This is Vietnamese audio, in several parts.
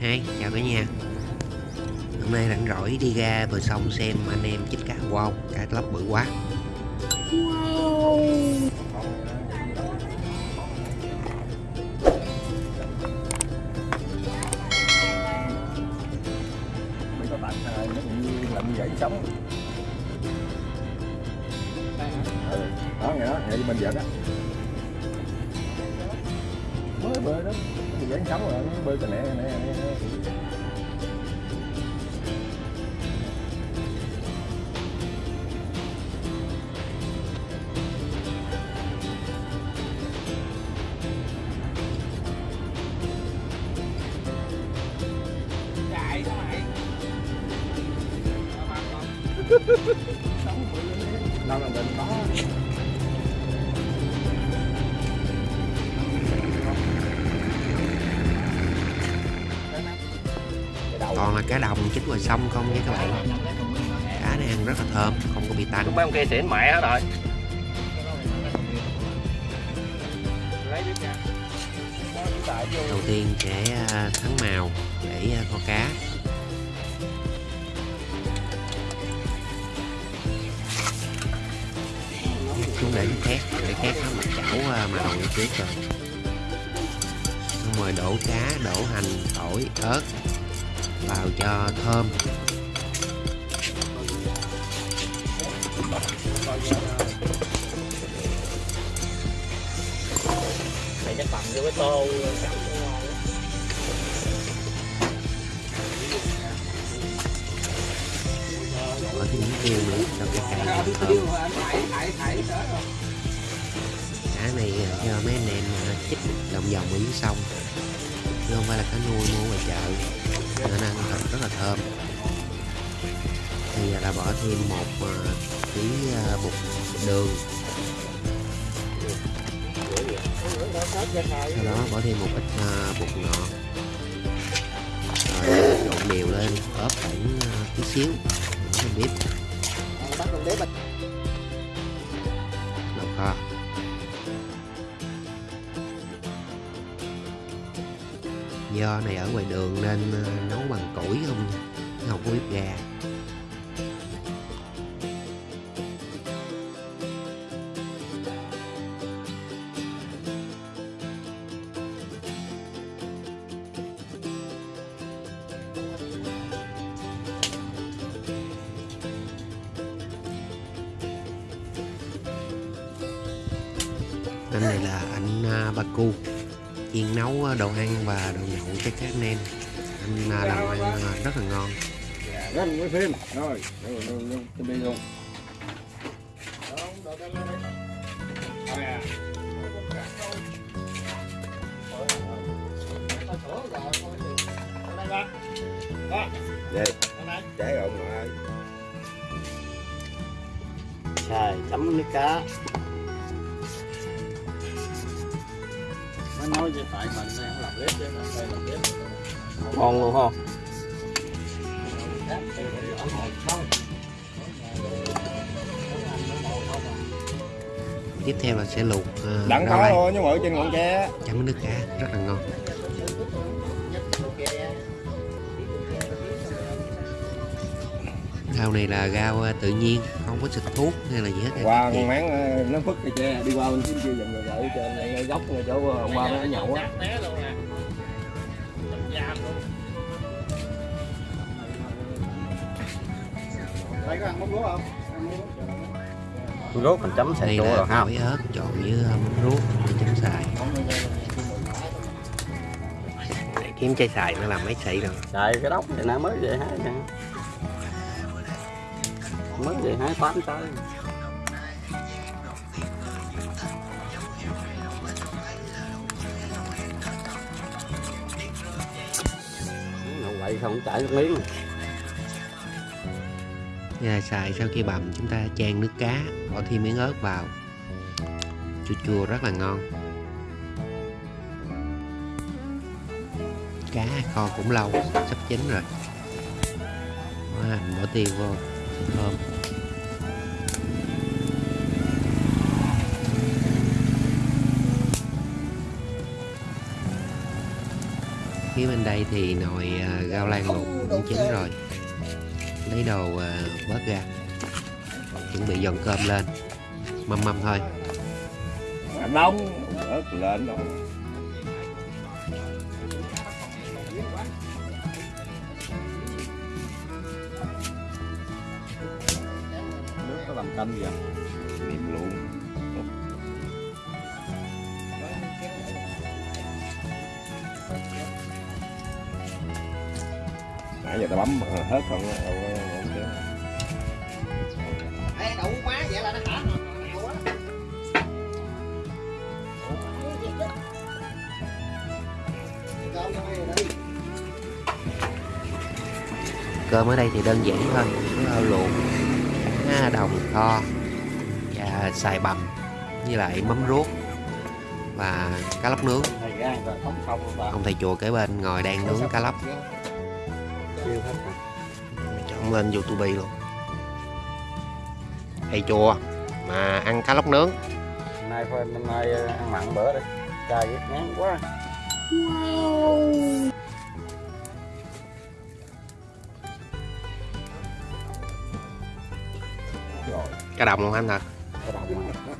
Hai, chào cả nhà. Hôm nay rảnh rỗi đi ra bờ sông xem anh em chích cá Wow, cá lóc bự quá. Wow Mấy có bạn nó cũng như làm như vậy sống ừ. đó nghe đó nghe bên vợ đó. Mới bơi đó dán sống rồi nó bơi cái nè nè đâu là định có Toàn là cá đồng chích ngoài sông không nha các bạn? Cá này ăn rất là thơm, không có bị tanh. Mấy ông kia xỉn mẹ hết rồi. Đầu tiên sẽ à, thắng màu để à, kho cá. Xuống để khét để khét nó mặt chảo à, màu như trước rồi xong rồi đổ cá đổ hành tỏi ớt vào cho thơm. Này chắc bầm cho cái tô. Bỏ thêm miếng tiêu nữa cho cái cay thơm. Cá này à, cho mấy anh em chích lòng vòng ở dưới sông. Chứ không phải là cá nuôi mua ngoài chợ nó ăn thật, rất là thơm. Thì là bỏ thêm một à, tí à, bột đường. Sau đó bỏ thêm một ít à, bột ngọt. Rồi, trộn đều lên, ốp khoảng tí xíu. Không biết. Đậu kho. Do này ở ngoài đường nên ờ, nấu bằng củi không nha, không có bếp ga. Anh này là anh ba Baku chiên nấu đồ ăn và đồ nhậu cho các anh em anh làm ăn rất là ngon Răng với phim rồi rồi rồi rồi tôi đi luôn Để rồi mà ơi. xài chấm nước cá tại mình đang làm bếp chứ mà đây làm bếp. Ngon luôn không? tiếp theo là sẽ luộc à, Đặng lai thôi nhưng mà ở trên ngọn tre chấm nước cá rất là ngon rau này là rau à, tự nhiên không có xịt thuốc hay là gì hết Qua con máng ờ, nó phức cái tre đi qua bên kia dần rồi ở trên này ngay góc ngay chỗ ông ba nó nhậu á. Thấy có ăn mắm lúa không? rốt mình chấm xài đây chua là rồi ha tỏi ớt trộn với à, mắm ruốc để chấm xài. Để kiếm chai xài nó làm mấy xị rồi xài cái đốc này nè mới về hái nè mới về hai tám trái Nó quậy không chảy nước miếng. Và xài sau khi bằm chúng ta chan nước cá, bỏ thêm miếng ớt vào. Chua chua rất là ngon. Cá kho cũng lâu, sắp chín rồi. Bỏ hành bỏ tiêu vô thơm phía bên đây thì nồi à, rau lan luộc cũng chín rồi. lấy đồ à, bớt ra. Chuẩn bị dọn cơm lên. Mâm mâm thôi. Nóng ớt lên. rồi gì không mềm luôn nãy giờ ta bấm hết còn đâu có ok Ê, đậu quá vậy là nó hả? Cơm ở đây thì đơn giản thôi có luộc đồng kho và xài bằm với lại mắm ruốc và cá lóc nướng. Ông thầy chùa kế bên ngồi đang nướng cá lóc. Chọn lên youtube luôn. Thầy chùa mà ăn cá lóc nướng. Nay nay ờ, ăn mặn bữa đi. Ghét ngán quá cá đồng không anh thật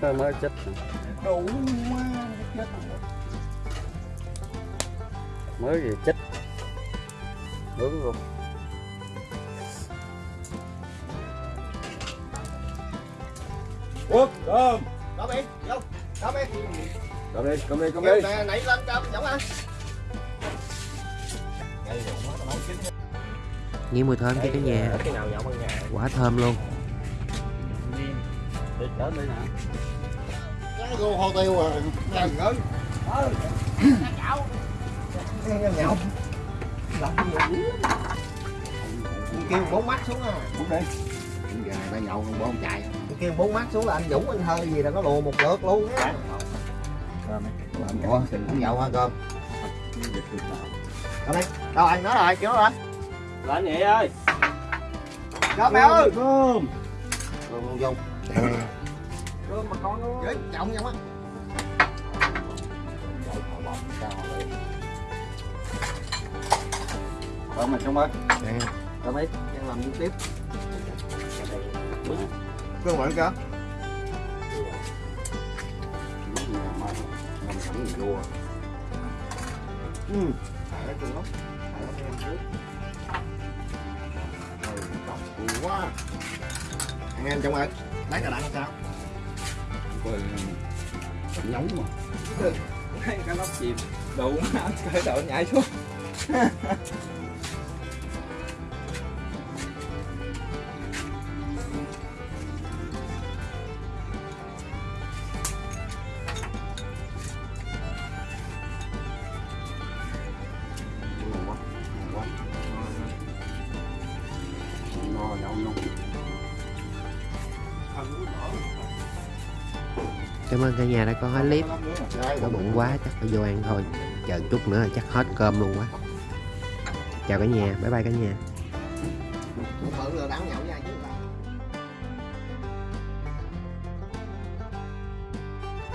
đồng mới chết. Đủ quá chết mới gì chết. Nướng luôn quốc cơm Cơm đi, vô. Cơm đi. cơm đi cơm đi cơm đi. nè, nảy lên cơm, giống ăn. nghe mùi thơm cho cả nhà. cái nào nhậu bằng nhà? Quả thơm luôn để trở đây nè Cái cô hồ tiêu rồi Trời ơi. Nghe nhậu. Kêu bốn mắt xuống à. bốn đi Giờ ta nhậu không bốn chạy. Kêu bốn mắt xuống là anh Dũng anh hơi gì là nó lùa một lượt luôn á. Ủa, không nhậu hả cơm? Cơm đi. Đâu anh nói rồi, kiểu rồi. là anh vậy ơi Cơm mẹ ơi. cơm Cơm không cơm mà con Dễ trọng nhau á. cơm mà trong ơi Cơm đi, đang làm gì tiếp. Cơm. Ừ. Lắm. Để nó thêm trước. Ừ, trọng quá. Anh em trong ơi, lấy cà đặng sao? nóng mà cái lóc chìm. Đủ mà cái đầu nhảy xuống. cảm ơn cả nhà đã coi hết clip. Có bụng quá, chắc phải vô ăn thôi. Chờ chút nữa là chắc hết cơm luôn quá. Chào cả nhà, bye bye cả nhà.